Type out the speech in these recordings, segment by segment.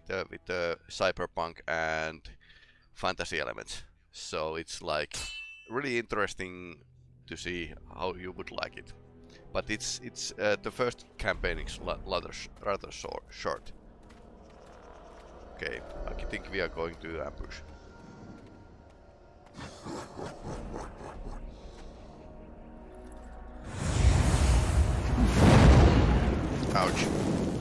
with the with the cyberpunk and fantasy elements. So it's like really interesting to see how you would like it. But it's it's uh, the first campaign is rather rather short. Okay, I think we are going to ambush. Ouch.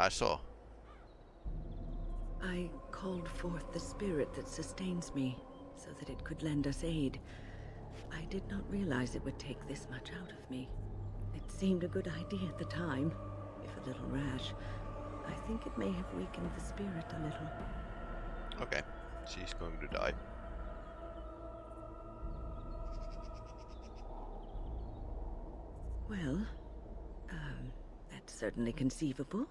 I saw. I called forth the spirit that sustains me, so that it could lend us aid. I did not realize it would take this much out of me. It seemed a good idea at the time, if a little rash. I think it may have weakened the spirit a little. Okay, she's going to die. Well, um, that's certainly conceivable.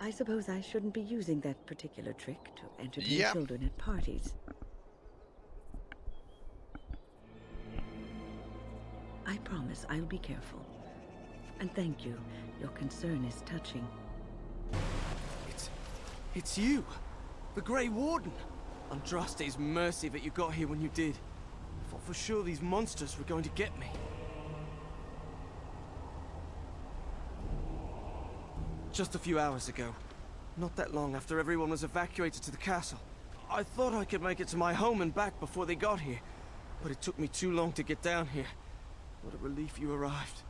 I suppose I shouldn't be using that particular trick to entertain yeah. children at parties. I promise I'll be careful. And thank you. Your concern is touching. It's... it's you! The Grey Warden! Andraste's mercy that you got here when you did. I thought for sure these monsters were going to get me. Just a few hours ago. Not that long after everyone was evacuated to the castle. I thought I could make it to my home and back before they got here. But it took me too long to get down here. What a relief you arrived.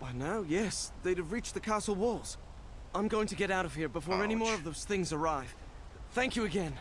By now, yes, they'd have reached the castle walls. I'm going to get out of here before Ouch. any more of those things arrive. Thank you again.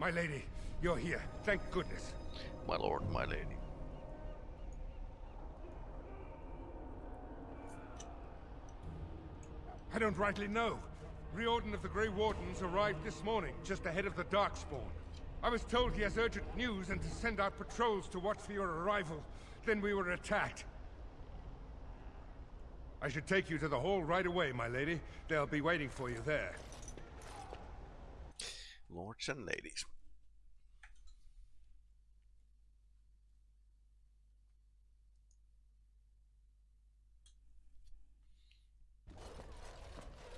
My lady, you're here. Thank goodness. My lord, my lady. I don't rightly know. Riordan of the Grey Wardens arrived this morning, just ahead of the Darkspawn. I was told he has urgent news and to send out patrols to watch for your arrival. Then we were attacked. I should take you to the hall right away, my lady. They'll be waiting for you there. Lords and ladies.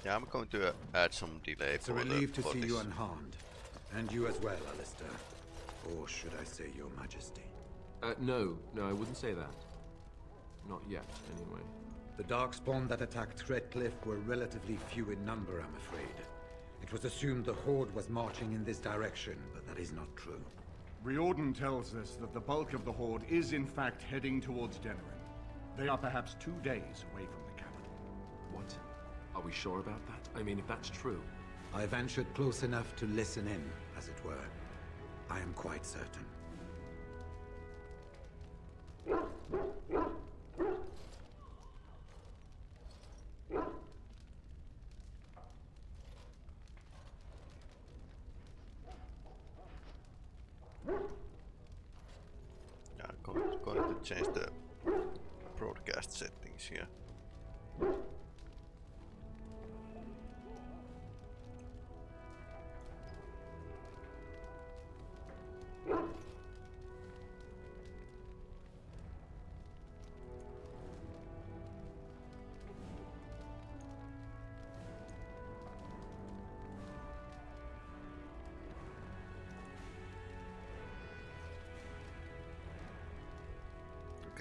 Yeah, I'm going to uh, add some delay it's a relief the, to see this. you unharmed. And you as well, Alistair. Or should I say your majesty? Uh, no, no, I wouldn't say that. Not yet, anyway. The Darkspawn that attacked Redcliffe were relatively few in number, I'm afraid. It was assumed the Horde was marching in this direction, but that is not true. Riordan tells us that the bulk of the Horde is in fact heading towards Denerim. They are perhaps two days away from the capital. What? Are we sure about that? I mean, if that's true... I ventured close enough to listen in, as it were. I am quite certain. Yeah, I'm going, going to change the broadcast settings here.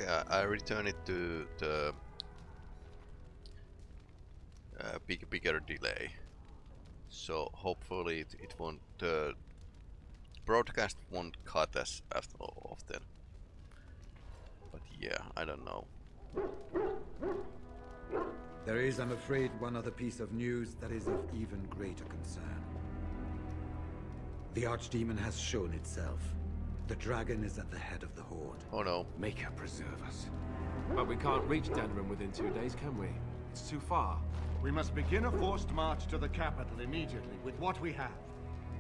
Okay, I, I return it to the uh, big, bigger delay. So hopefully it, it won't, the broadcast won't cut as often. But yeah, I don't know. There is, I'm afraid, one other piece of news that is of even greater concern. The Archdemon has shown itself. The dragon is at the head of the Horde. Oh no. Make her preserve us. But we can't reach Denerim within two days, can we? It's too far. We must begin a forced march to the capital immediately with what we have.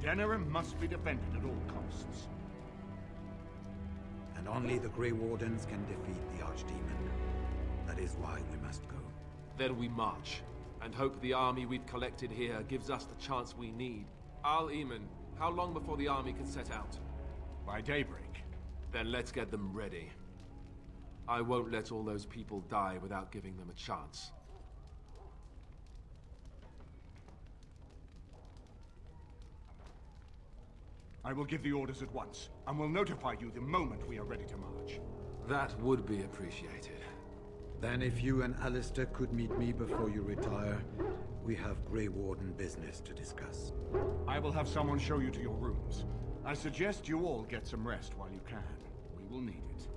Denerim must be defended at all costs. And only the Grey Wardens can defeat the Archdemon. That is why we must go. Then we march, and hope the army we've collected here gives us the chance we need. Arl Eamon, how long before the army can set out? By daybreak. Then let's get them ready. I won't let all those people die without giving them a chance. I will give the orders at once, and will notify you the moment we are ready to march. That would be appreciated. Then if you and Alistair could meet me before you retire, we have Grey Warden business to discuss. I will have someone show you to your rooms. I suggest you all get some rest while you can. We will need it.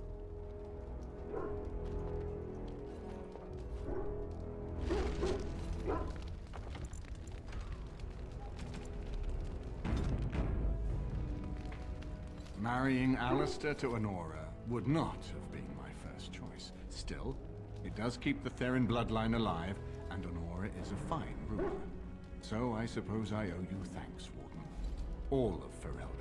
Marrying Alistair to Anora would not have been my first choice. Still, it does keep the Theirin bloodline alive, and Anora is a fine ruler. So I suppose I owe you thanks, Warden. All of Ferelden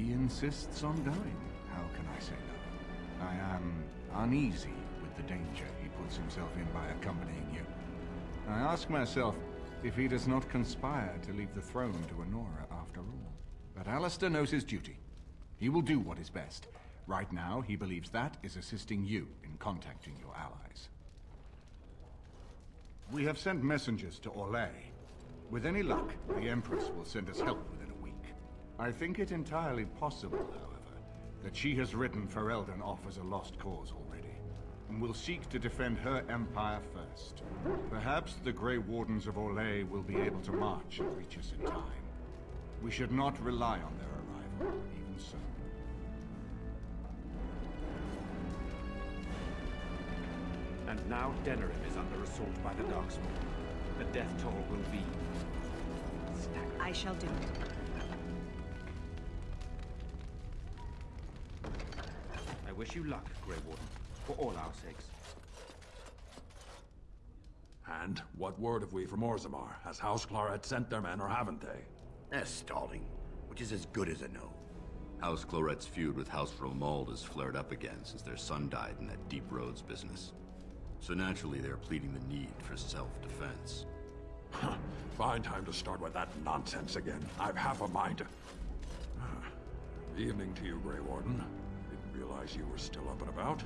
He insists on going. How can I say no? I am uneasy with the danger he puts himself in by accompanying you. I ask myself if he does not conspire to leave the throne to Anora after all. But Alistair knows his duty. He will do what is best. Right now, he believes that is assisting you in contacting your allies. We have sent messengers to Orlais. With any luck, the Empress will send us help. I think it entirely possible, however, that she has written Ferelden off as a lost cause already, and will seek to defend her empire first. Perhaps the Grey Wardens of Orlais will be able to march and reach us in time. We should not rely on their arrival, even so. And now Denerim is under assault by the Darkspawn. The death toll will be... staggering. I shall do it. Wish you luck, Grey Warden, for all our sakes. And what word have we from Orzammar? Has House Claret sent their men or haven't they? They're stalling, which is as good as a no. House Cloret's feud with House Romuald has flared up again since their son died in that Deep Roads business. So naturally, they're pleading the need for self-defense. Fine time to start with that nonsense again. I've half a mind to... Ah, evening to you, Grey Warden. Didn't realize you were still up and about.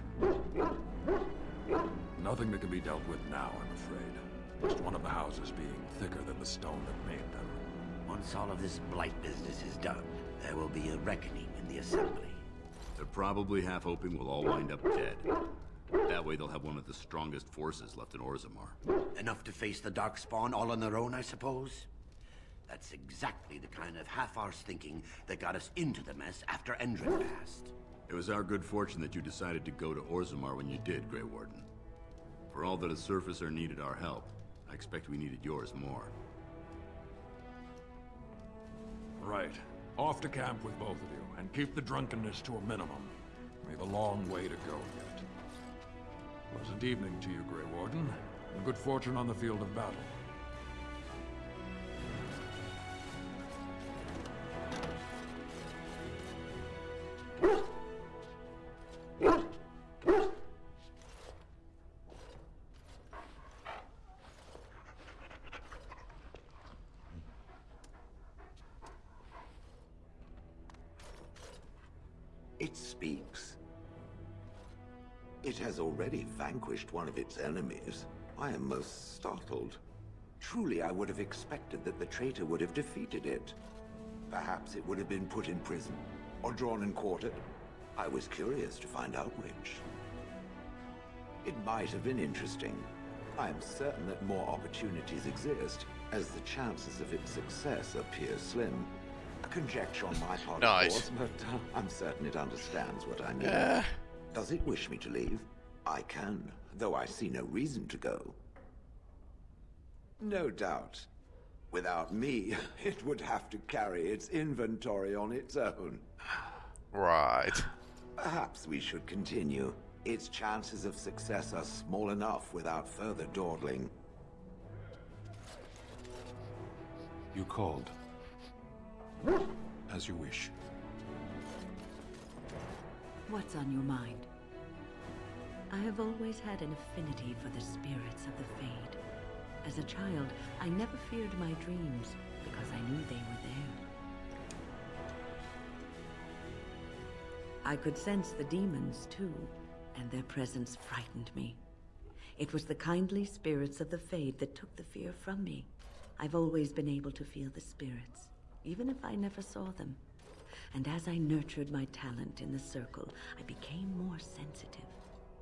Nothing that can be dealt with now, I'm afraid. Just one of the houses being thicker than the stone that made them. Once all of this blight business is done, there will be a reckoning in the Assembly. They're probably half hoping we'll all wind up dead. That way they'll have one of the strongest forces left in Orzammar. Enough to face the Darkspawn all on their own, I suppose? That's exactly the kind of half-arsed thinking that got us into the mess after Endrin passed. It was our good fortune that you decided to go to Orzammar when you did, Grey Warden. For all that a surfacer needed our help, I expect we needed yours more. Right. Off to camp with both of you, and keep the drunkenness to a minimum. We've a long way to go yet. Pleasant evening to you, Grey Warden, and good fortune on the field of battle. Vanquished one of its enemies. I am most startled. Truly, I would have expected that the traitor would have defeated it. Perhaps it would have been put in prison, or drawn and quartered. I was curious to find out which. It might have been interesting. I am certain that more opportunities exist, as the chances of its success appear slim. A conjecture on my part, Nice. of course, but uh, I'm certain it understands what I mean. Yeah. Does it wish me to leave? I can, though I see no reason to go. No doubt. Without me, it would have to carry its inventory on its own. Right. Perhaps we should continue. Its chances of success are small enough without further dawdling. You called. As you wish. What's on your mind? I have always had an affinity for the spirits of the Fade. As a child, I never feared my dreams because I knew they were there. I could sense the demons too, and their presence frightened me. It was the kindly spirits of the Fade that took the fear from me. I've always been able to feel the spirits, even if I never saw them. And as I nurtured my talent in the circle, I became more sensitive.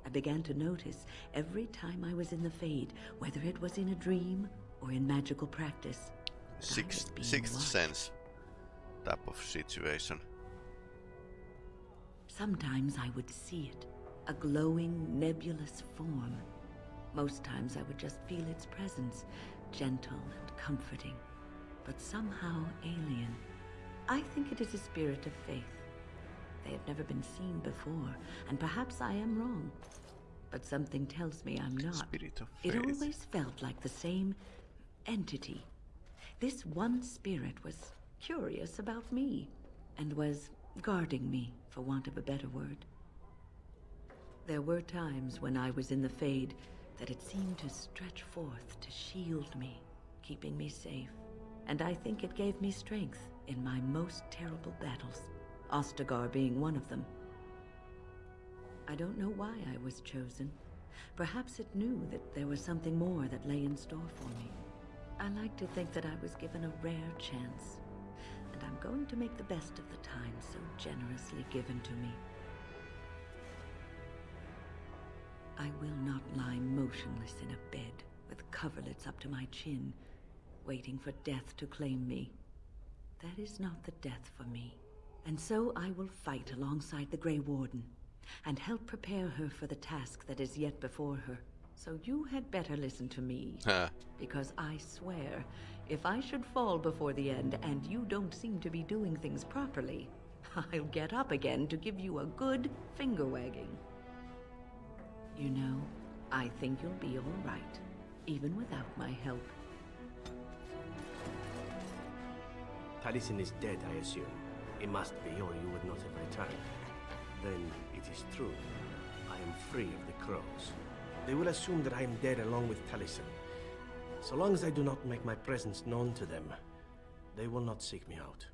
I began to notice every time I was in the Fade, whether it was in a dream or in magical practice. Sixth, sixth watched. sense type of situation. Sometimes I would see it, a glowing, nebulous form. Most times I would just feel its presence, gentle and comforting, but somehow alien. I think it is a spirit of faith. They have never been seen before, and perhaps I am wrong. But something tells me I'm not. It always felt like the same entity. This one spirit was curious about me, and was guarding me, for want of a better word. There were times when I was in the Fade that it seemed to stretch forth to shield me, keeping me safe. And I think it gave me strength in my most terrible battles, Ostagar being one of them. I don't know why I was chosen. Perhaps it knew that there was something more that lay in store for me. I like to think that I was given a rare chance, and I'm going to make the best of the time so generously given to me. I will not lie motionless in a bed with coverlets up to my chin, waiting for death to claim me. That is not the death for me. And so I will fight alongside the Grey Warden, and help prepare her for the task that is yet before her. So you had better listen to me. Huh. Because I swear, if I should fall before the end and you don't seem to be doing things properly, I'll get up again to give you a good finger wagging. You know, I think you'll be all right, even without my help. Taliesin is dead, I assume. He must be, or you would not have returned. Then it is true. I am free of the crows. They will assume that I am dead along with Taliesin. So long as I do not make my presence known to them, they will not seek me out.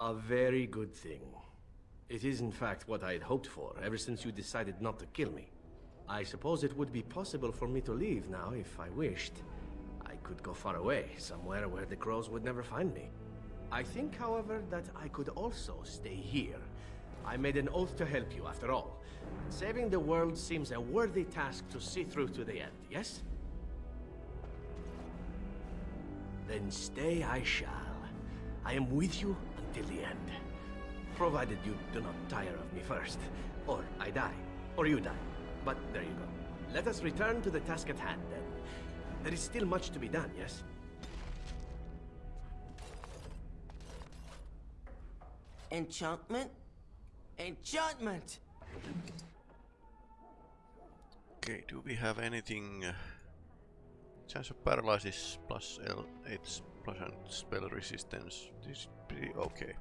A very good thing. It is in fact what I had hoped for, ever since you decided not to kill me. I suppose it would be possible for me to leave now if I wished. I could go far away, somewhere where the crows would never find me. I think, however, that I could also stay here. I made an oath to help you, after all. Saving the world seems a worthy task to see through to the end, yes? Then stay I shall. I am with you until the end. Provided you do not tire of me first. Or I die. Or you die. But there you go. Let us return to the task at hand, then. There is still much to be done, yes? Enchantment? Enchantment! Okay, do we have anything? Uh, chance of paralysis plus L, 8 plus and spell resistance. This is pretty okay.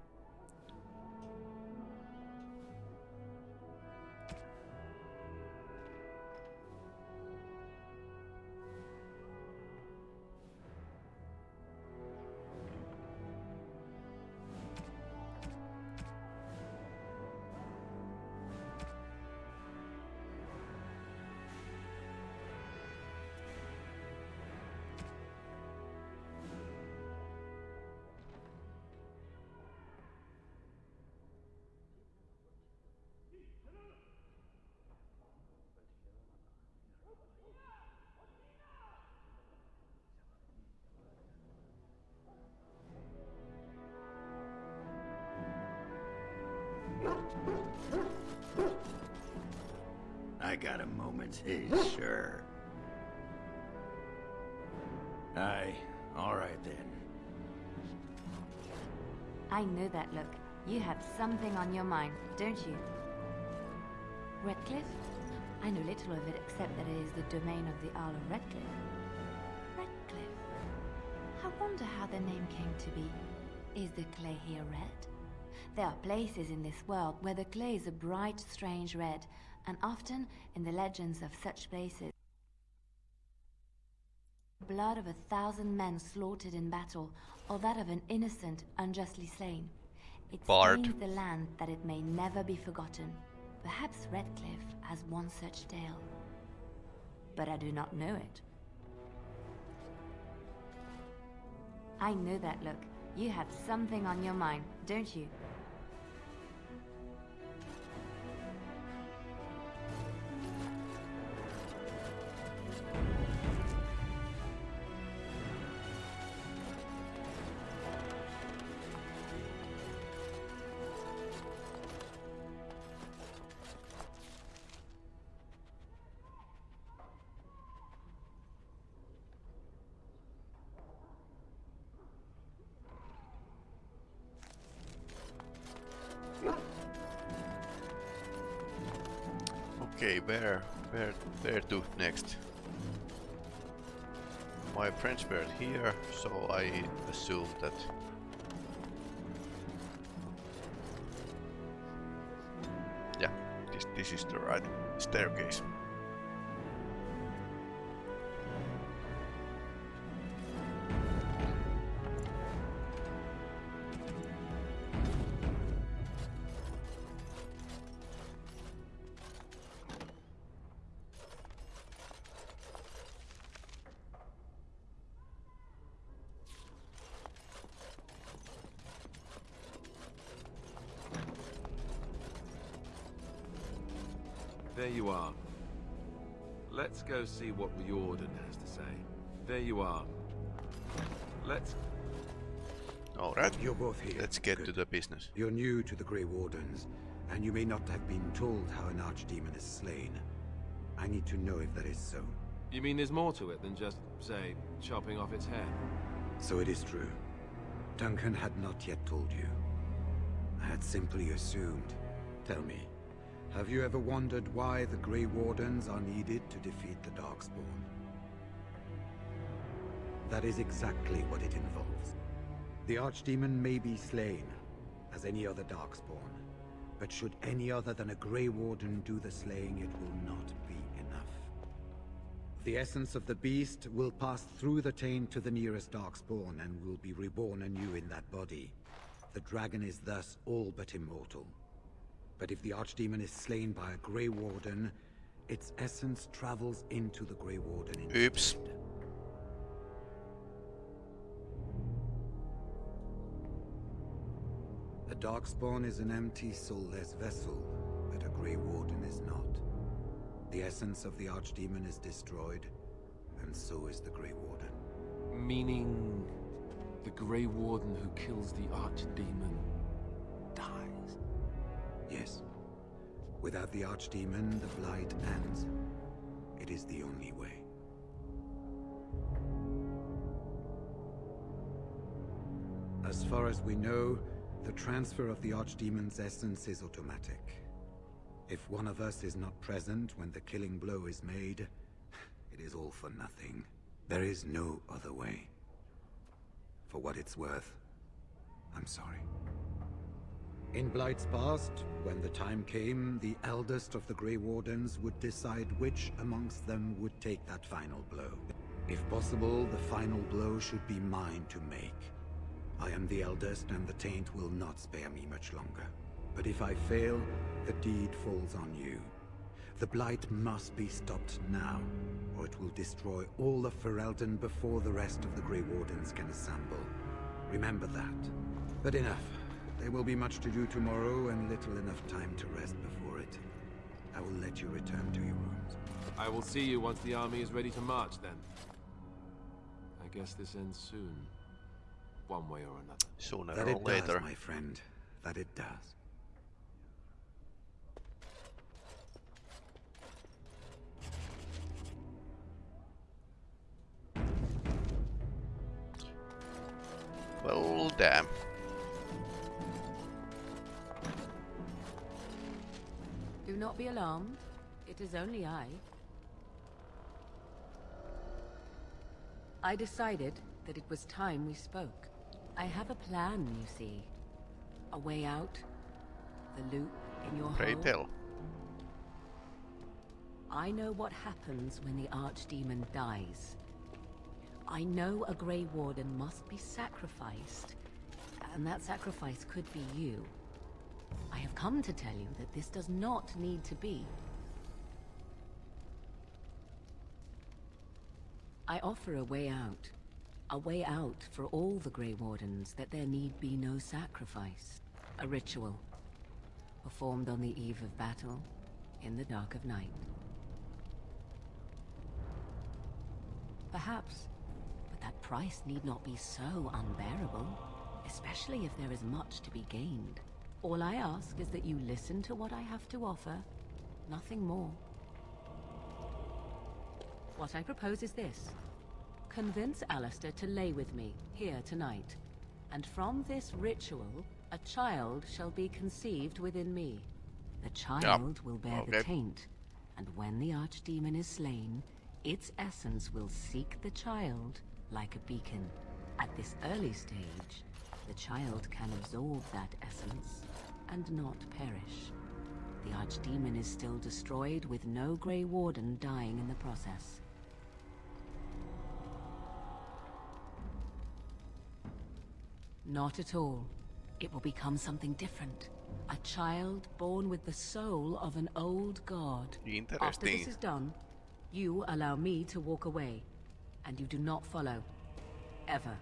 Sure. Aye, all right then. I know that look. You have something on your mind, don't you? Redcliffe? I know little of it except that it is the domain of the Earl of Redcliffe. Redcliffe? I wonder how the name came to be. Is the clay here red? There are places in this world where the clay is a bright, strange red, and often in the legends of such places, blood of a thousand men slaughtered in battle, or that of an innocent unjustly slain. It Bard. stains the land that it may never be forgotten. Perhaps Redcliffe has one such tale. But I do not know it. I know that look. You have something on your mind, don't you? Where, where, where to next? My friends were here, so I assume that yeah, this this is the right staircase. See what Riordan has to say. There you are. Let's... Alright, You're both here. let's get to the business. You're new to the Grey Wardens, and you may not have been told how an archdemon is slain. I need to know if that is so. You mean there's more to it than just, say, chopping off its head? So it is true. Duncan had not yet told you. I had simply assumed. Tell me, have you ever wondered why the Grey Wardens are needed to defeat the Darkspawn? That is exactly what it involves. The Archdemon may be slain, as any other Darkspawn, but should any other than a Grey Warden do the slaying, it will not be enough. The essence of the beast will pass through the taint to the nearest Darkspawn and will be reborn anew in that body. The dragon is thus all but immortal. But if the Archdemon is slain by a Grey Warden, its essence travels into the Grey Warden instead. Oops. A Darkspawn is an empty, soulless vessel, but a Grey Warden is not. The essence of the Archdemon is destroyed, and so is the Grey Warden. Meaning... the Grey Warden who kills the Archdemon dies? Yes. Without the Archdemon, the Blight ends. It is the only way. As far as we know, the transfer of the Archdemon's essence is automatic. If one of us is not present when the killing blow is made, it is all for nothing. There is no other way. For what it's worth, I'm sorry. In Blight's past, when the time came, the eldest of the Grey Wardens would decide which amongst them would take that final blow. If possible, the final blow should be mine to make. I am the eldest, and the taint will not spare me much longer. But if I fail, the deed falls on you. The Blight must be stopped now, or it will destroy all of Ferelden before the rest of the Grey Wardens can assemble. Remember that. But enough. There will be much to do tomorrow and little enough time to rest before it. I will let you return to your rooms. I will see you once the army is ready to march, then. I guess this ends soon. One way or another. Sooner that or later. My friend. That it does. Well, damn. Do not be alarmed. It is only I. I decided that it was time we spoke. I have a plan, you see. A way out. The loop in your Pray hull. tell. I know what happens when the Archdemon dies. I know a Grey Warden must be sacrificed, and that sacrifice could be you. Come to tell you that this does not need to be. I offer a way out. A way out for all the Grey Wardens that there need be no sacrifice. A ritual. Performed on the eve of battle, in the dark of night. Perhaps, but that price need not be so unbearable, especially if there is much to be gained. All I ask is that you listen to what I have to offer, nothing more. What I propose is this. Convince Alistair to lay with me, here tonight. And from this ritual, a child shall be conceived within me. The child will bear the taint, and when the archdemon is slain, its essence will seek the child like a beacon. At this early stage, the child can absorb that essence and not perish. The archdemon is still destroyed with no Grey Warden dying in the process. Not at all. It will become something different. A child born with the soul of an old god. After this is done, you allow me to walk away, and you do not follow. Ever.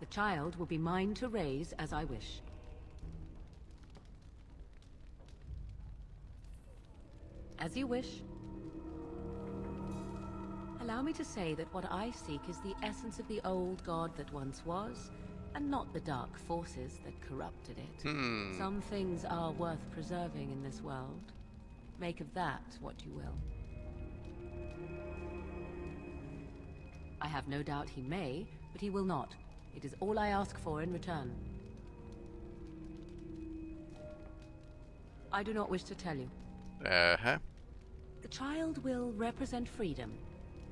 The child will be mine to raise as I wish. As you wish. Allow me to say that what I seek is the essence of the old god that once was, and not the dark forces that corrupted it. Hmm. Some things are worth preserving in this world. Make of that what you will. I have no doubt he may, but he will not. It is all I ask for in return. I do not wish to tell you. Uh-huh. Child will represent freedom.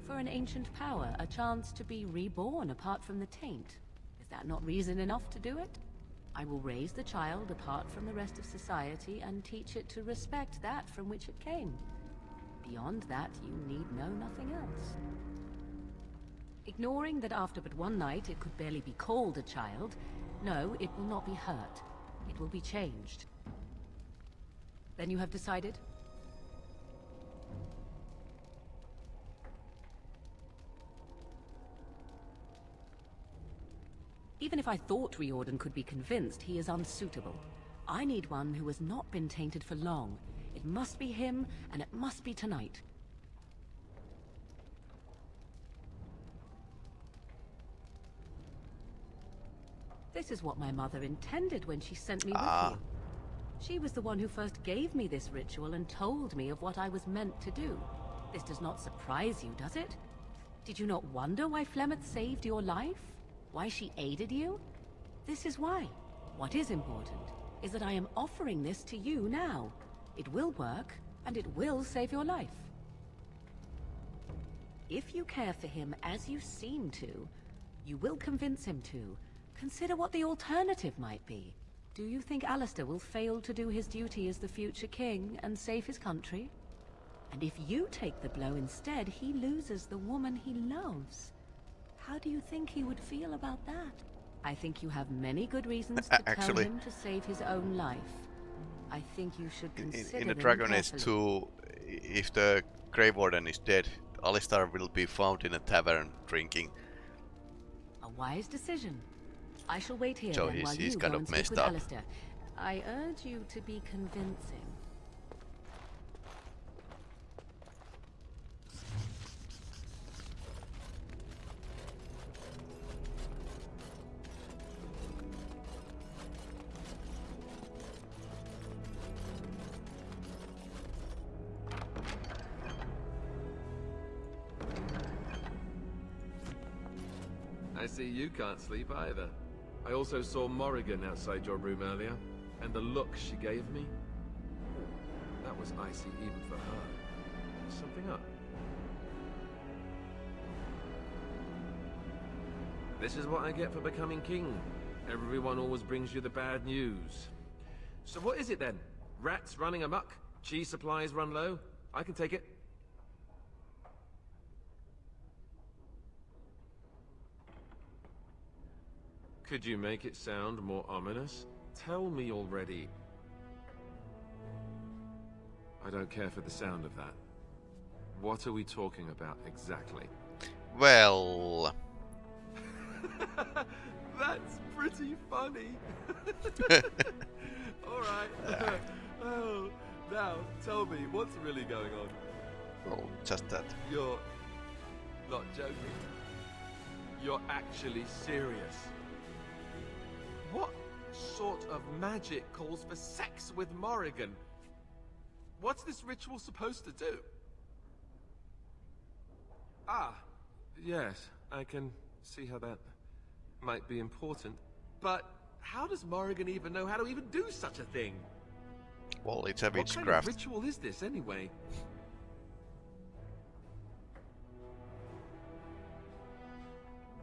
For an ancient power, a chance to be reborn apart from the taint. Is that not reason enough to do it? I will raise the child apart from the rest of society and teach it to respect that from which it came. Beyond that, you need know nothing else. Ignoring that after but one night it could barely be called a child, no, it will not be hurt. It will be changed. Then you have decided? Even if I thought Riordan could be convinced, he is unsuitable. I need one who has not been tainted for long. It must be him, and it must be tonight. This is what my mother intended when she sent me Ah. with you. She was the one who first gave me this ritual and told me of what I was meant to do. This does not surprise you, does it? Did you not wonder why Flemeth saved your life? Why she aided you? This is why. What is important is that I am offering this to you now. It will work, and it will save your life. If you care for him as you seem to, you will convince him to. Consider what the alternative might be. Do you think Alistair will fail to do his duty as the future king and save his country? And if you take the blow instead, he loses the woman he loves. How do you think he would feel about that? I think you have many good reasons to tell him to save his own life. I think you should In, consider in the them Dragon Age 2, if the Grey Warden is dead, Alistair will be found in a tavern drinking. A wise decision. I shall wait here So then he's- while he's you kind go of and speak messed with up. Alistair. I urge you to be convincing. You can't sleep either. I also saw Morrigan outside your room earlier, and the look she gave me, that was icy even for her. Something up. This is what I get for becoming king. Everyone always brings you the bad news. So what is it then? Rats running amok? Cheese supplies run low? I can take it. Could you make it sound more ominous? Tell me already. I don't care for the sound of that. What are we talking about exactly? Well... That's pretty funny. Alright. oh, now, tell me, what's really going on? Oh, just that. You're not joking. You're actually serious. Sort of magic calls for sex with Morrigan? What's this ritual supposed to do? Ah, yes, I can see how that might be important. But how does Morrigan even know how to even do such a thing? Well, it's a witchcraft. What kind of ritual is this anyway?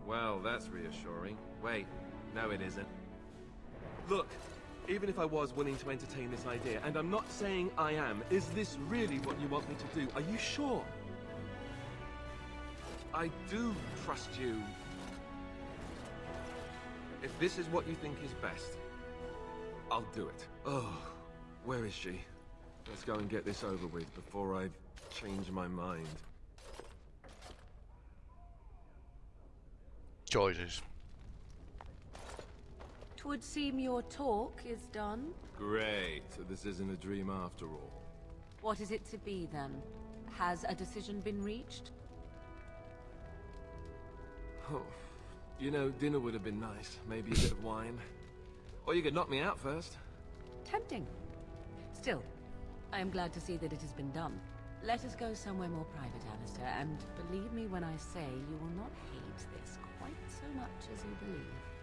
Well, that's reassuring. Wait, no it isn't. Look, even if I was willing to entertain this idea, and I'm not saying I am, is this really what you want me to do? Are you sure? I do trust you. If this is what you think is best, I'll do it. Oh, where is she? Let's go and get this over with before I change my mind. Choices. Twould seem your talk is done. Great, so this isn't a dream after all. What is it to be then? Has a decision been reached? Oh, you know, dinner would have been nice. Maybe a bit of wine. Or you could knock me out first. Tempting. Still, I am glad to see that it has been done. Let us go somewhere more private, Alistair, and believe me when I say you will not hate this quite so much as you believe.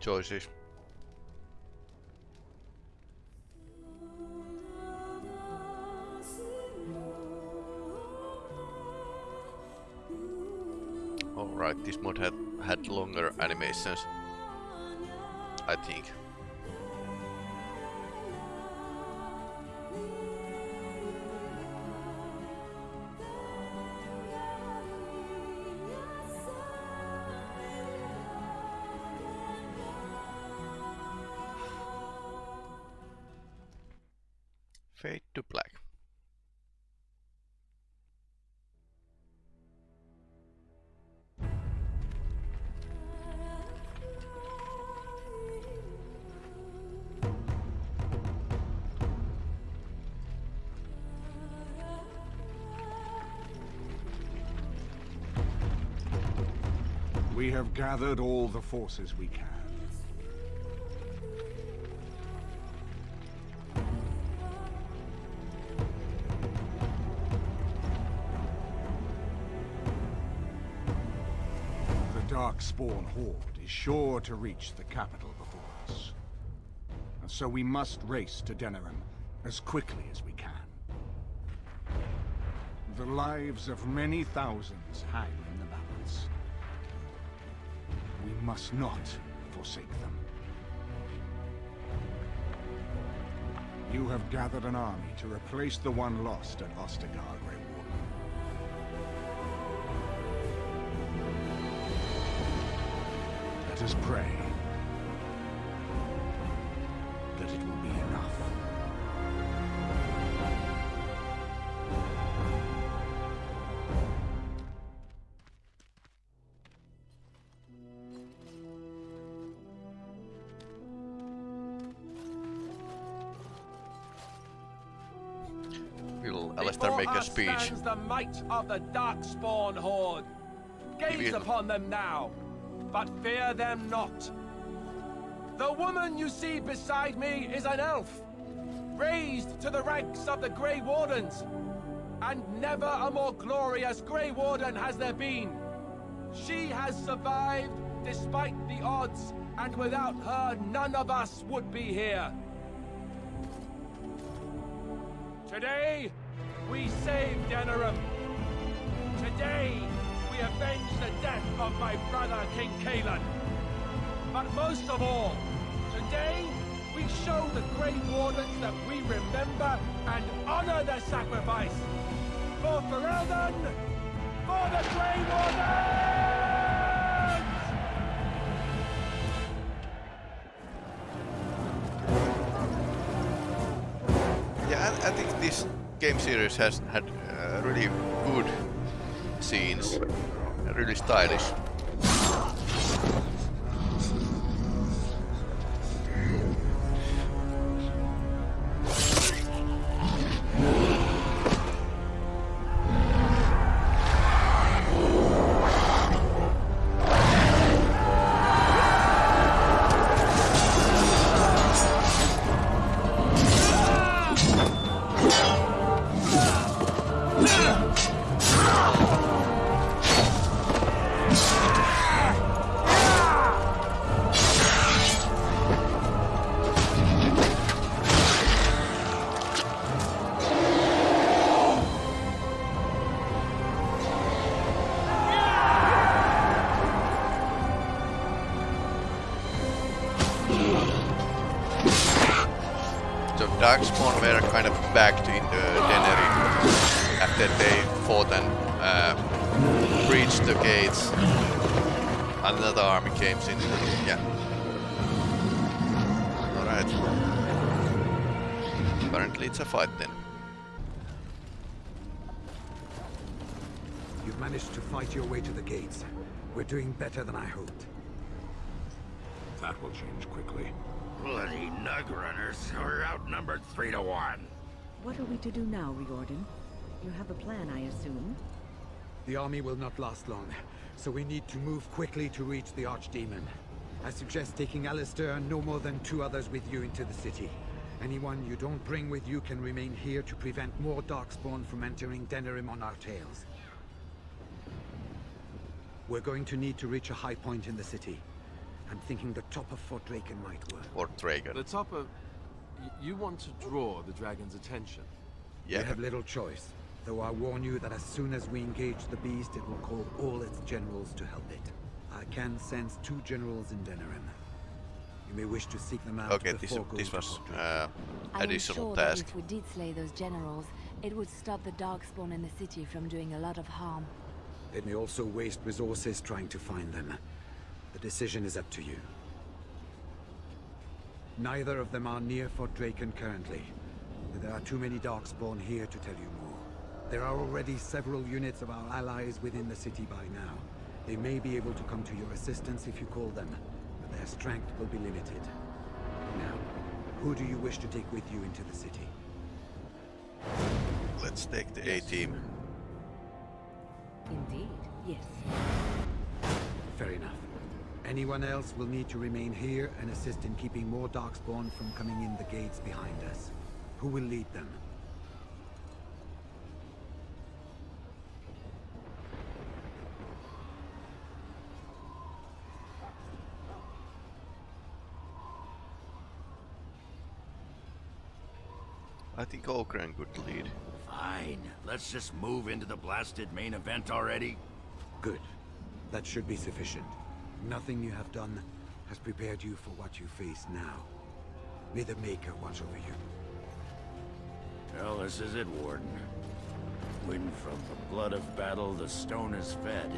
Choices. Alright, this mod had, had longer animations. I think. Gathered all the forces we can. The Darkspawn Horde is sure to reach the capital before us. And so we must race to Denerim as quickly as we can. The lives of many thousands hang must not forsake them. You have gathered an army to replace the one lost at Ostagar, Grey Warden. Let us pray that it will be enough. Speech? the might of the Darkspawn Horde. Gaze upon them now, but fear them not. The woman you see beside me is an elf, raised to the ranks of the Grey Wardens. And never a more glorious Grey Warden has there been. She has survived despite the odds, and without her, none of us would be here. Today, we save Denerim. Today, we avenge the death of my brother, King Cailan. But most of all, today, we show the Grey Wardens that we remember and honor their sacrifice. For Ferelden, for the Grey Wardens! I think this game series has had uh, really good scenes, really stylish. Doing better than I hoped. That will change quickly. Bloody nug runners. We're outnumbered three to one. What are we to do now, Riordan? You have a plan, I assume? The army will not last long, so we need to move quickly to reach the Archdemon. I suggest taking Alistair and no more than two others with you into the city. Anyone you don't bring with you can remain here to prevent more Darkspawn from entering Denerim on our tails. We're going to need to reach a high point in the city. I'm thinking the top of Fort Drakon might work. Fort Drakon. The top of... You want to draw the dragon's attention. Yeah. We have little choice, though I warn you that as soon as we engage the beast, it will call all its generals to help it. I can sense two generals in Denerim. You may wish to seek them out Okay, this, before going this was Fort uh, I am additional sure that if we did slay those generals, it would stop the Darkspawn in the city from doing a lot of harm. It may also waste resources trying to find them. The decision is up to you. Neither of them are near Fort Drakon currently. There are too many Darkspawn here to tell you more. There are already several units of our allies within the city by now. They may be able to come to your assistance if you call them, but their strength will be limited. Now, who do you wish to take with you into the city? Let's take the A-team. Indeed, yes. Fair enough. Anyone else will need to remain here and assist in keeping more Darkspawn from coming in the gates behind us. Who will lead them? I think Oghren could lead. Fine. Let's just move into the blasted main event already. Good. That should be sufficient. Nothing you have done has prepared you for what you face now. May the Maker watch over you. Well, this is it, Warden. When from the blood of battle the stone is fed,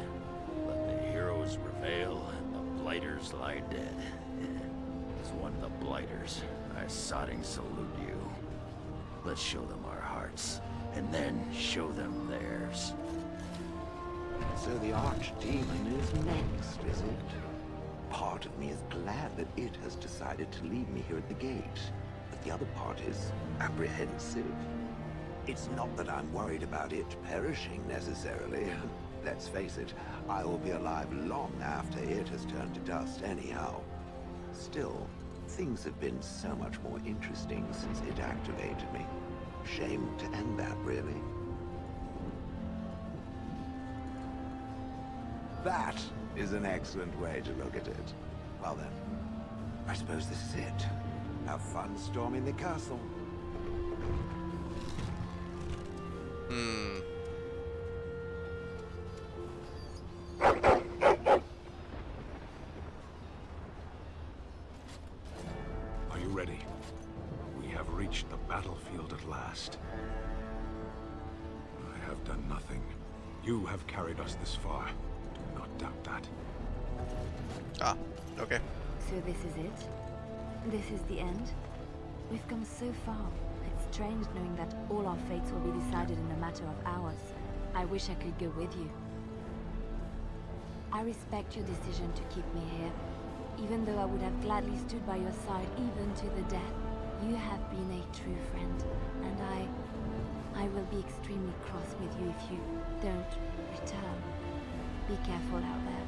let the heroes prevail and the blighters lie dead. As one of the blighters, I sodding salute you. Let's show them our hearts, and then show them theirs. So the Archdemon is next, is it? Part of me is glad that it has decided to leave me here at the gate, but the other part is apprehensive. It's not that I'm worried about it perishing necessarily. Let's face it, I will be alive long after it has turned to dust anyhow. Still, things have been so much more interesting since it activated me. Shame to end that, really. That is an excellent way to look at it. Well then, I suppose this is it. Have fun storming the castle. Ah, okay. So this is it? This is the end? We've come so far. It's strange knowing that all our fates will be decided in a matter of hours. I wish I could go with you. I respect your decision to keep me here, even though I would have gladly stood by your side even to the death. You have been a true friend, and I... I will be extremely cross with you if you don't return. Be careful out there.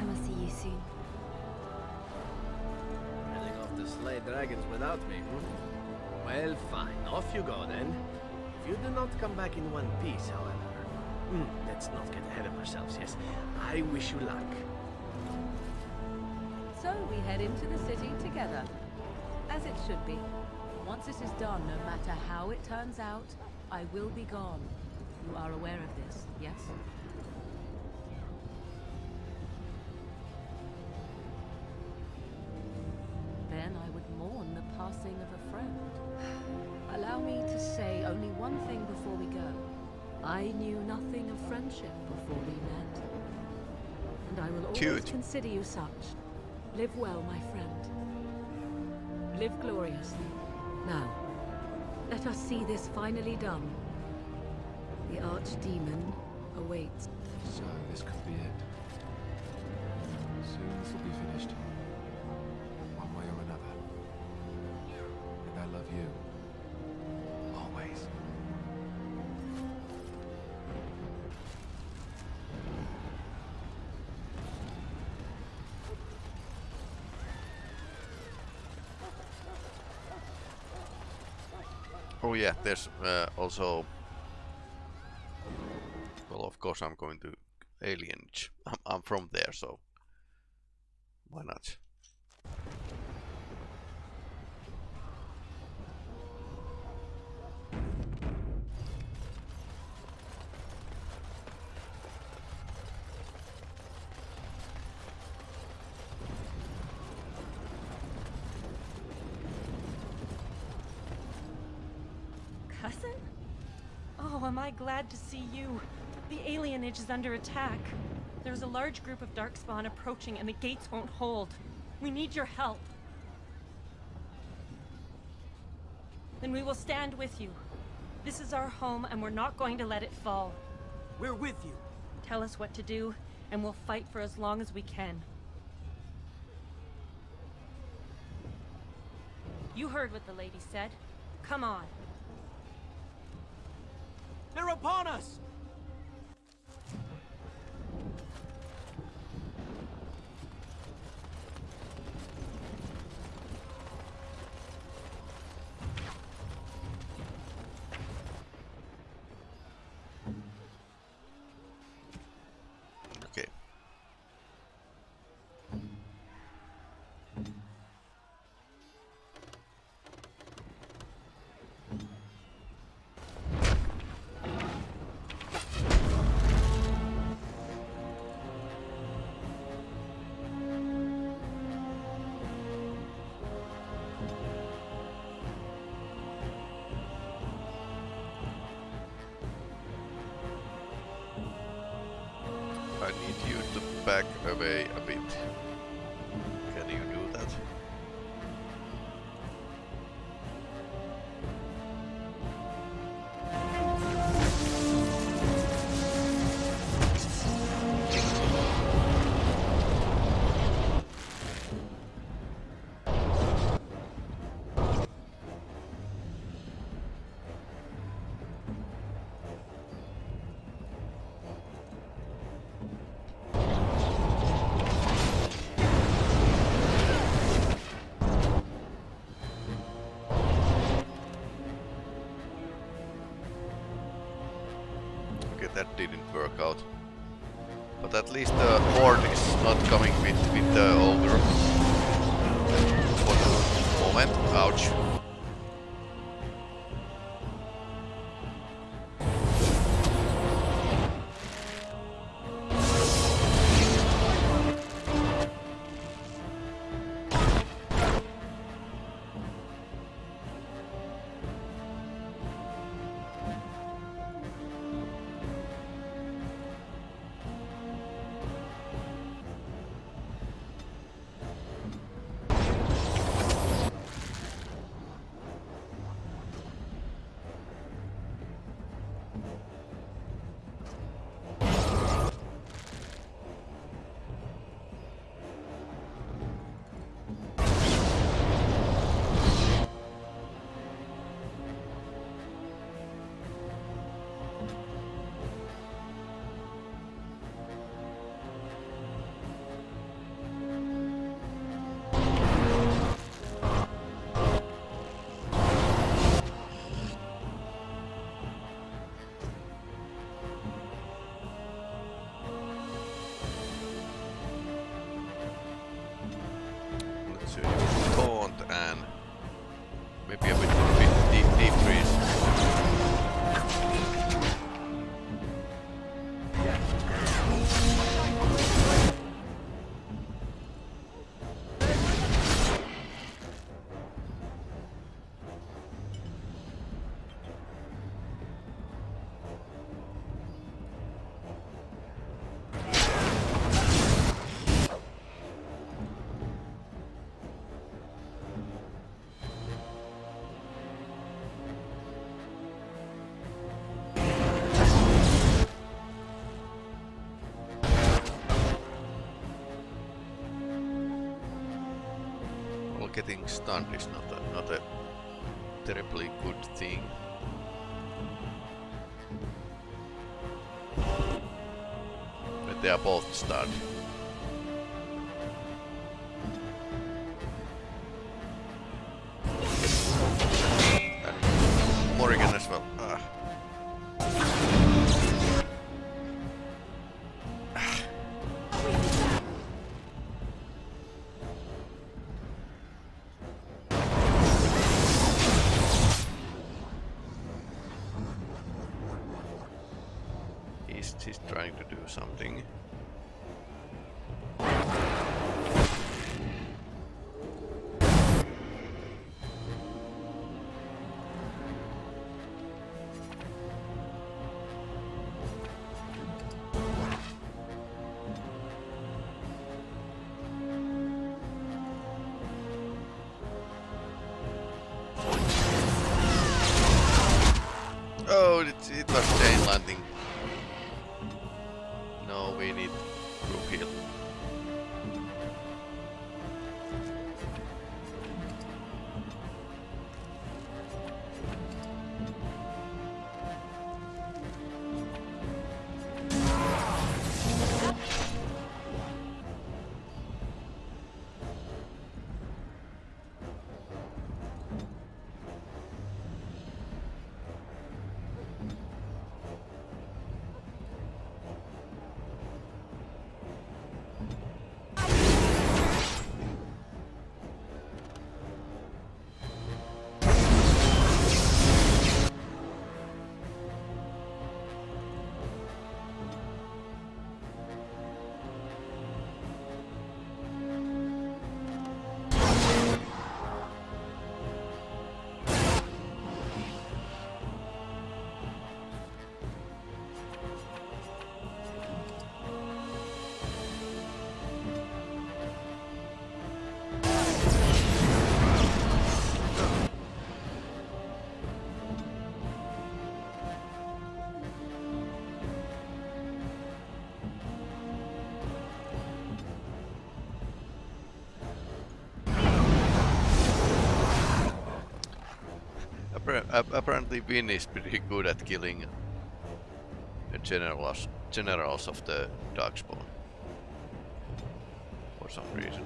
I will see you soon. Heading off to slay dragons without me, hmm? Well, fine. Off you go, then. If you do not come back in one piece, however... Hmm, let's not get ahead of ourselves, yes? I wish you luck. So we head into the city together. As it should be. Once it is done, no matter how it turns out, I will be gone. You are aware of this, yes? Consider you such. Live well, my friend. Live gloriously. Now, let us see this finally done. The archdemon awaits. So this could be it. Soon this will be finished. Oh yeah, there's uh, also... Well, of course I'm going to Alienage. I'm, I'm from there, so... Why not? Cousin? Oh, am I glad to see you. The alienage is under attack. There's a large group of Darkspawn approaching and the gates won't hold. We need your help. Then we will stand with you. This is our home and we're not going to let it fall. We're with you. Tell us what to do and we'll fight for as long as we can. You heard what the lady said. Come on. They're upon us! Back away a bit. Stunned is not a, not a terribly good thing. But they are both stunned. Something. Apparently Wynne is pretty good at killing the generals, generals of the Darkspawn. For some reason,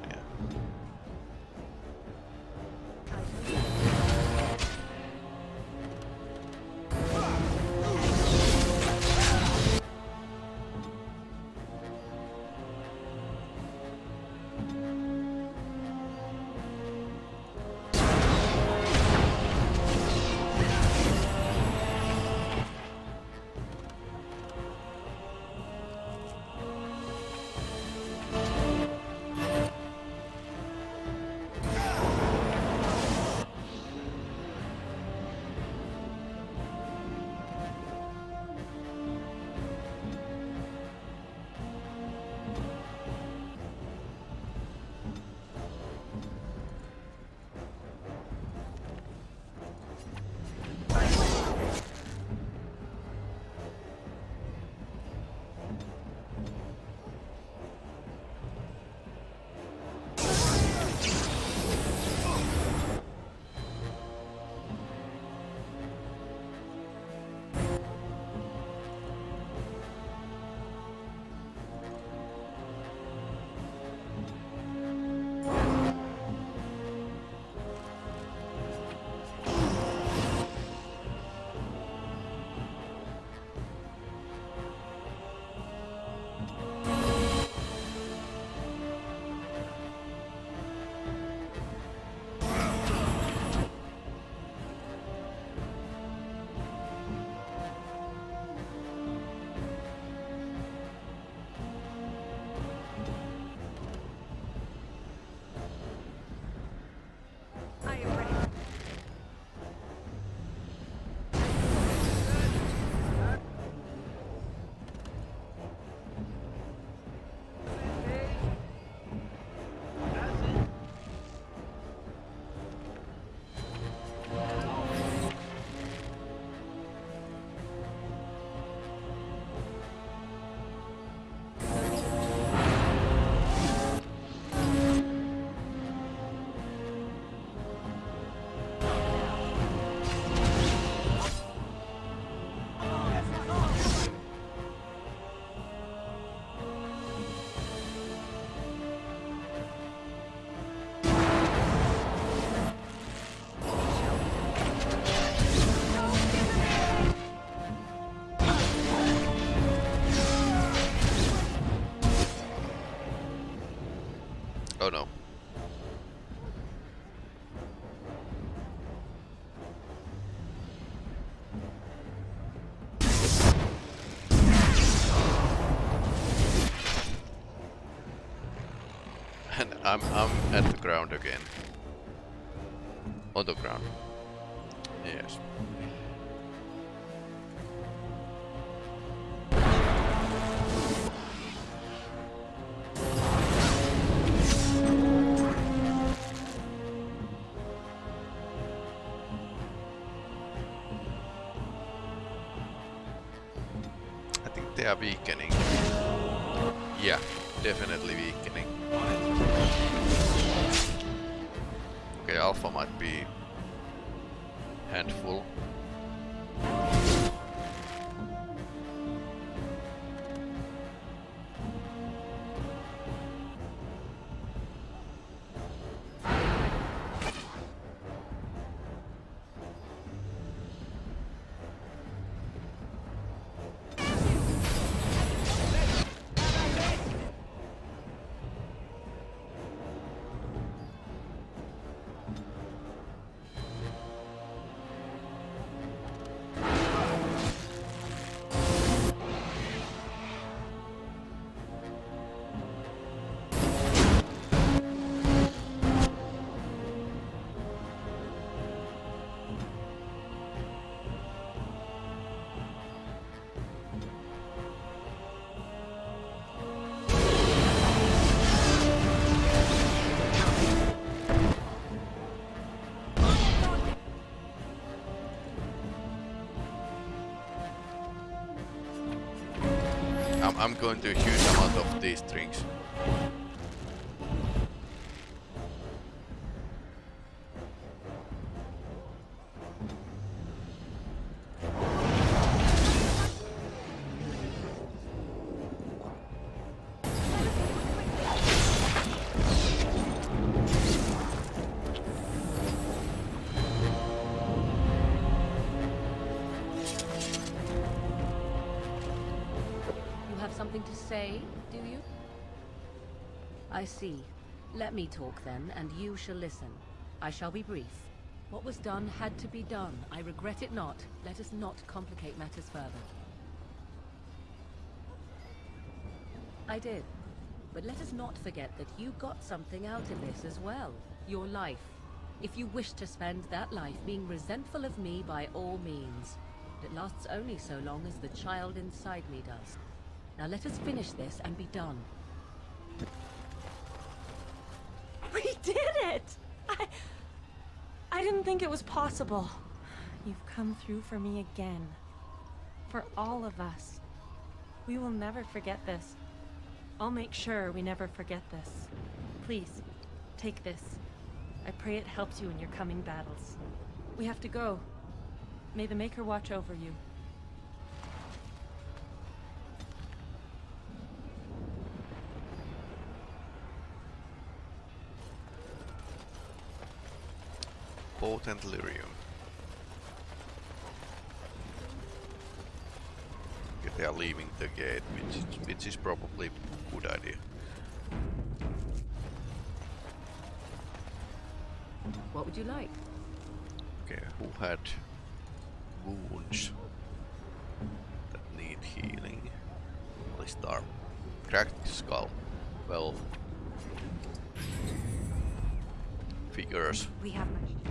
I'm I'm at the ground again. On the ground. I'm, going to a huge amount of these drinks. I see. Let me talk then, and you shall listen. I shall be brief. What was done had to be done. I regret it not. Let us not complicate matters further. I did. But let us not forget that you got something out of this as well. Your life. If you wish to spend that life being resentful of me, by all means. It lasts only so long as the child inside me does. Now let us finish this and be done. We did it! I... I didn't think it was possible. You've come through for me again. For all of us. We will never forget this. I'll make sure we never forget this. Please, take this. I pray it helps you in your coming battles. We have to go. May the Maker watch over you. Potent lyrium. Okay, they are leaving the gate, which is, which is probably a good idea. What would you like? Okay, who had wounds that need healing? Alistair. Cracked skull. Well, figures. We have much